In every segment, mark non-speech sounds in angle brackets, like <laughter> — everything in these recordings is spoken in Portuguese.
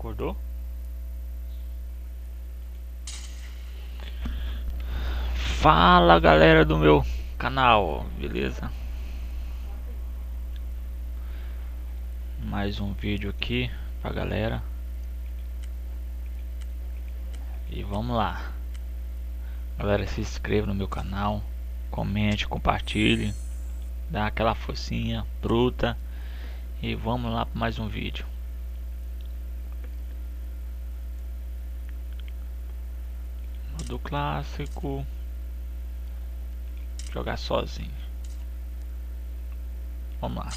Acordou? Fala galera do meu canal, beleza? Mais um vídeo aqui pra galera E vamos lá Galera, se inscreva no meu canal Comente, compartilhe Dá aquela focinha bruta E vamos lá para mais um vídeo do clássico. Jogar sozinho. Vamos lá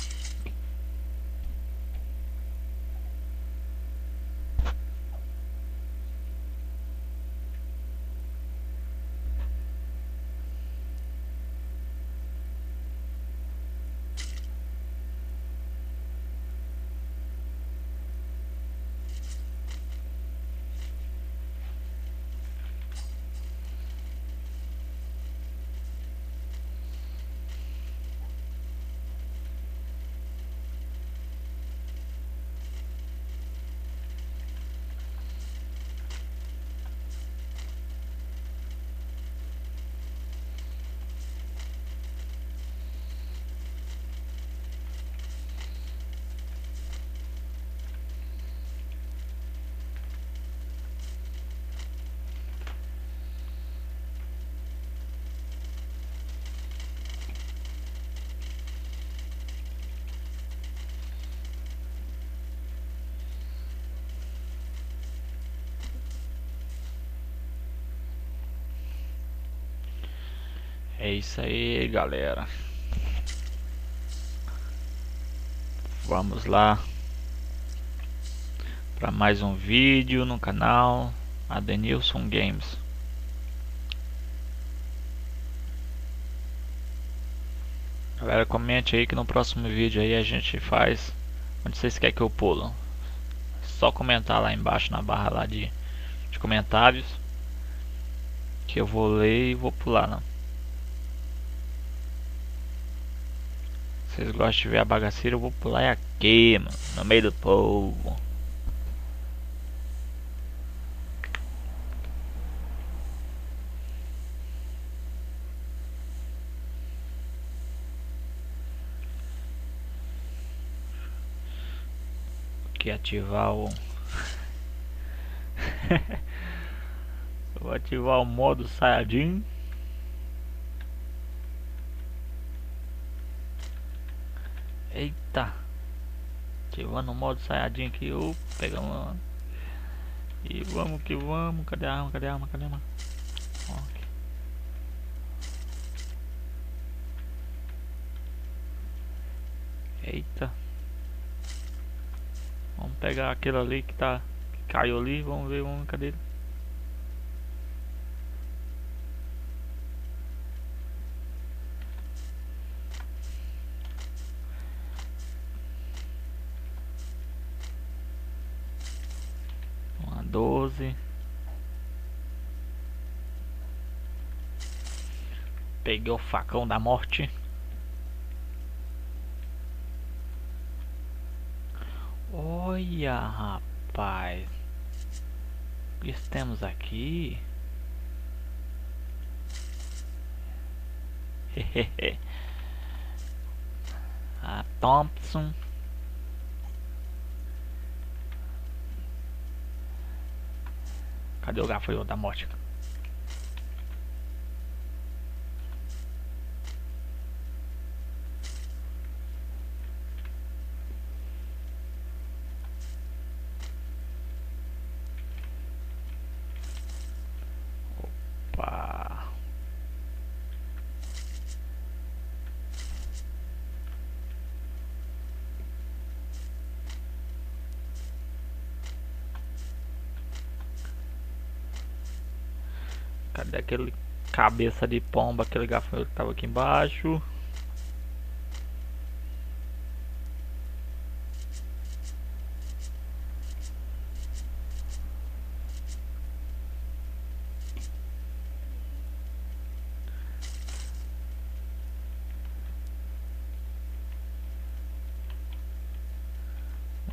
É isso aí, galera. Vamos lá para mais um vídeo no canal Adenilson Games. Galera, comente aí que no próximo vídeo aí a gente faz onde vocês querem que eu pulo. Só comentar lá embaixo na barra lá de, de comentários que eu vou ler e vou pular, não. Vocês gostam de ver a bagaceira, eu vou pular aqui, mano, no meio do povo. Aqui ativar o <laughs> Vou ativar o modo Saiyajin Eita. Ativando o modo saiadinho aqui. Opa, pegamos uma. E vamos que vamos. Cadê a arma? Cadê a arma? Cadê a arma? Eita. Vamos pegar aquele ali que tá. Que caiu ali. Vamos ver. Vamos, cadê ele? Doze. Peguei o facão da morte. Olha, rapaz. O que temos aqui? <laughs> A Thompson. Cadê o gafanhoto da morte? Cadê aquele cabeça de pomba, aquele gafanhoto que tava aqui embaixo?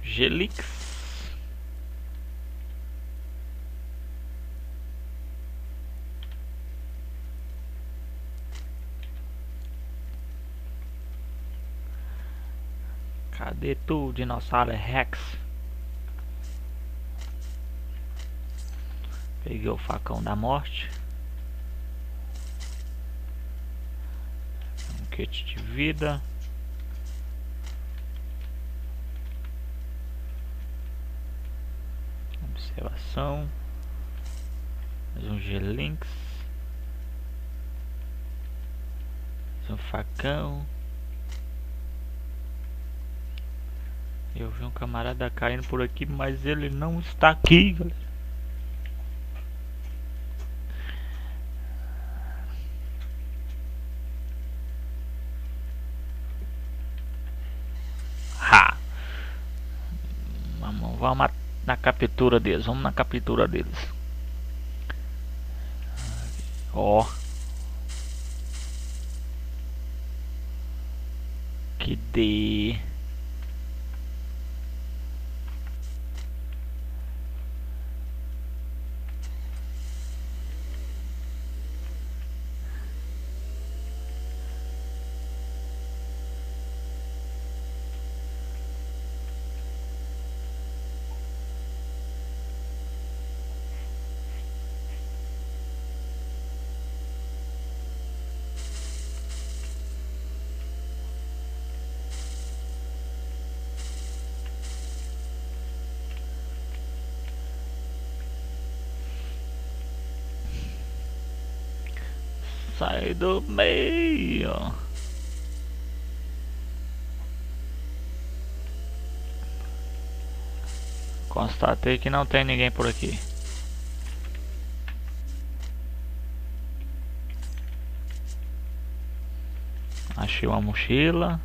Gelix Cadê tu, dinossauro Rex? Peguei o facão da morte. Um kit de vida. Observação. Mais um G-Links. Mais um facão. Eu vi um camarada caindo por aqui, mas ele não está aqui, galera. Vamos, na captura deles, vamos na captura deles. Ó. Que de Sai do meio. Constatei que não tem ninguém por aqui. Achei uma mochila.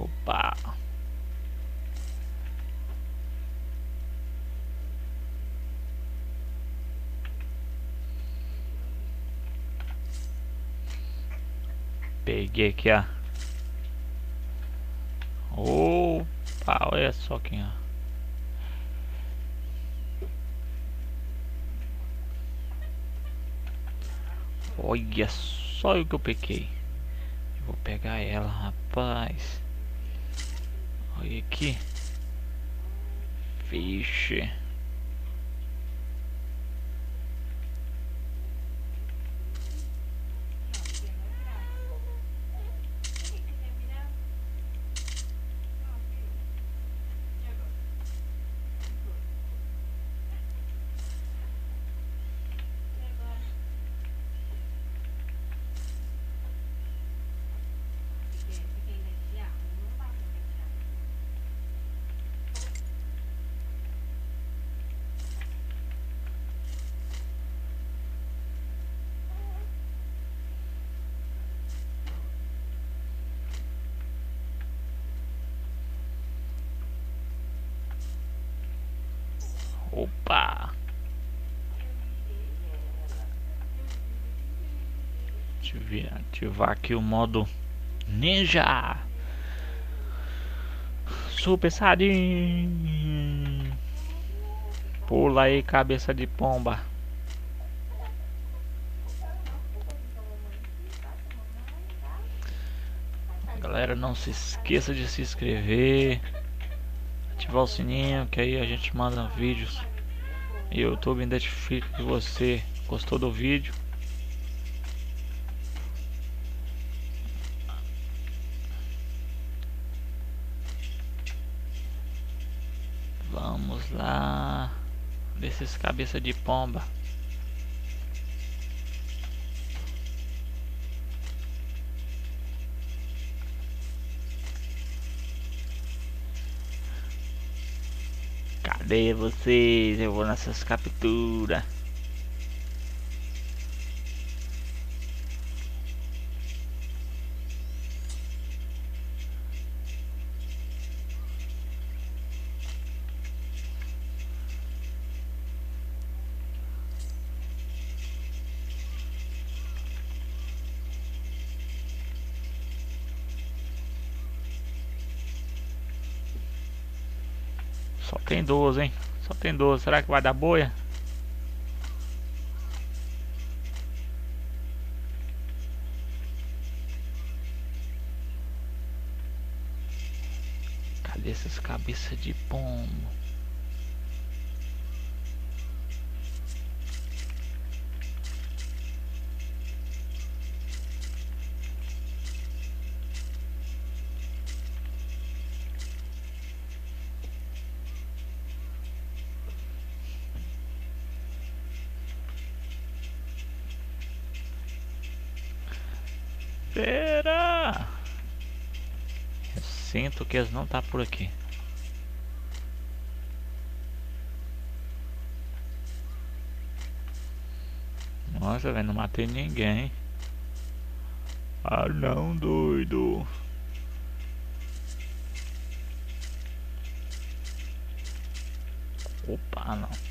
Opa! Peguei aqui, ó. Opa, olha só quem, ó. Olha só o que eu peguei. vou pegar ela, rapaz. Olha aqui. Vixe. Opa! Deixa eu ativar aqui o modo Ninja! Super Saiyajin! Pula aí, cabeça de pomba! Galera, não se esqueça de se inscrever ativar o sininho que aí a gente manda vídeos YouTube identifica que você. Gostou do vídeo? Vamos lá. Desses cabeça de pomba Cadê vocês? Eu vou nessas capturas. Só tem 12, hein? Só tem 12. Será que vai dar boia? Cadê essas cabeças de pombo? Será? Eu sinto que eles não tá por aqui. Nossa, velho, não matei ninguém. Ah não, doido. Opa, não.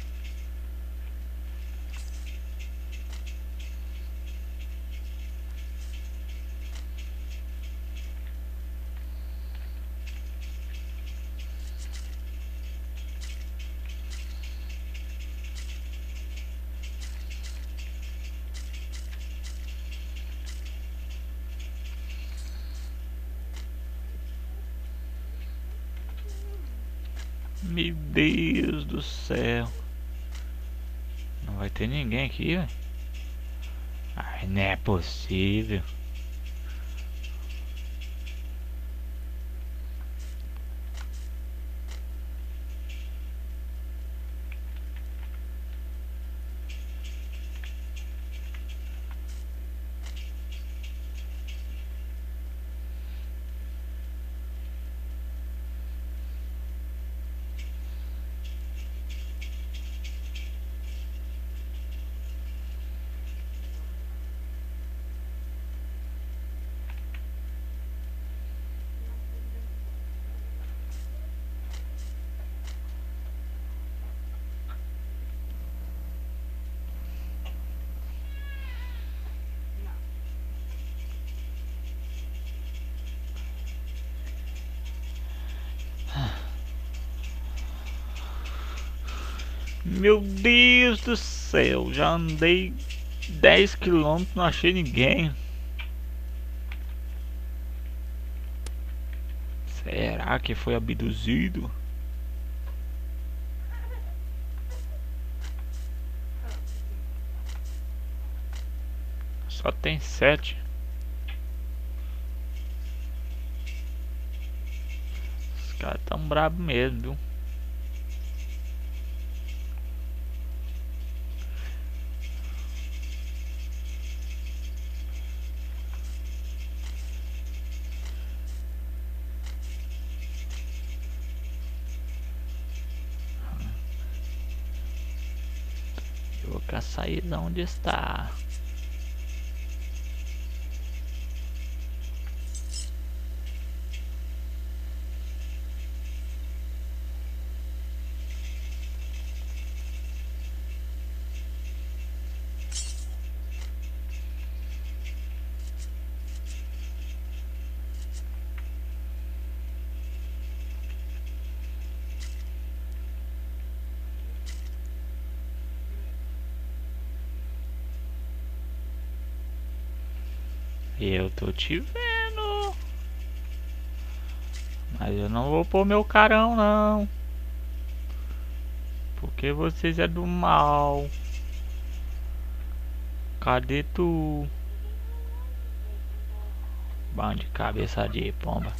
Meu Deus do céu. Não vai ter ninguém aqui, velho. Ai, não é possível. Meu Deus do céu, já andei 10 km, não achei ninguém. Será que foi abduzido? Só tem sete. Os caras tão bravos mesmo, viu? Para sair de onde está. Eu tô te vendo. Mas eu não vou pôr meu carão não. Porque vocês é do mal. Cadê tu? Bando de cabeça de pomba.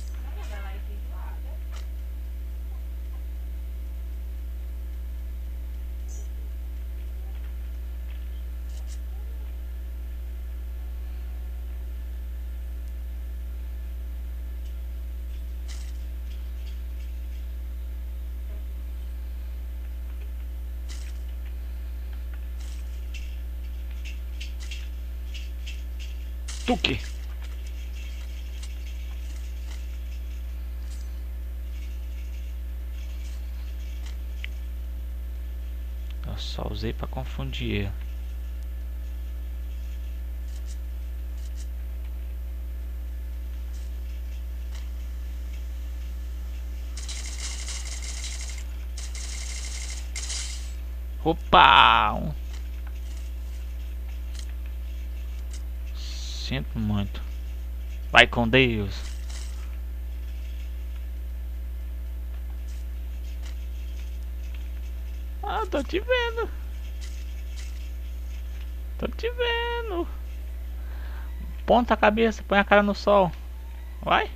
Tuque. Eu só usei para confundir. Opa! Sinto muito. Vai com Deus. Ah, tô te vendo. Tô te vendo. Ponta a cabeça, põe a cara no sol. Vai.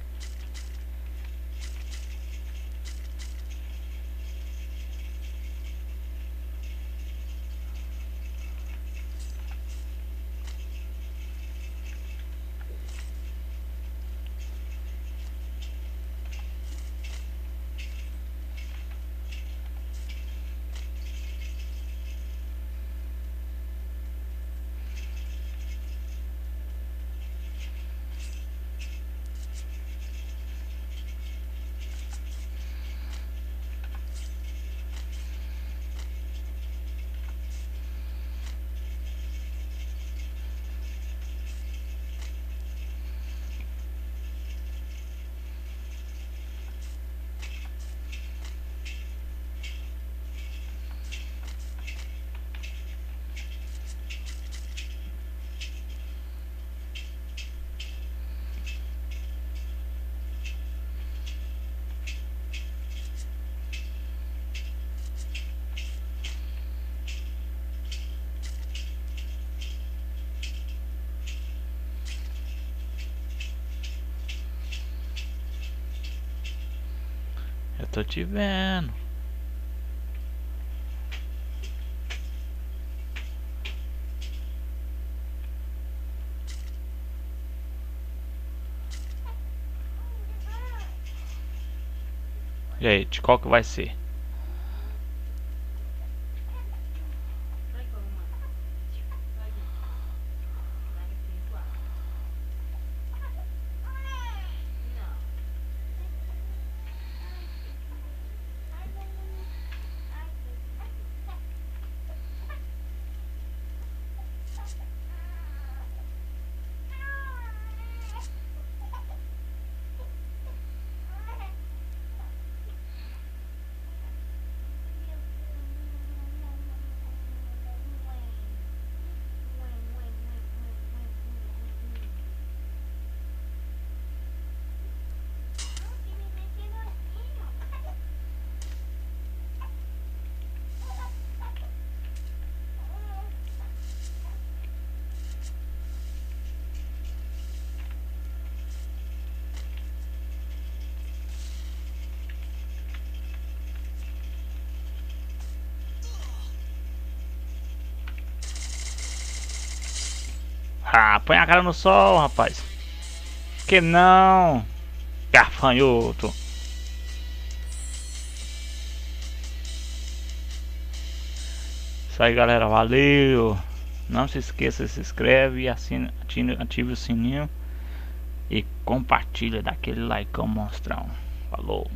Tô te vendo. E aí, de qual que vai ser? Ah, põe a cara no sol, rapaz. Que não? Garfanhoto. Isso aí, galera. Valeu. Não se esqueça, se inscreve e assina, ative, ative o sininho. E compartilha daquele like monstrão. Falou.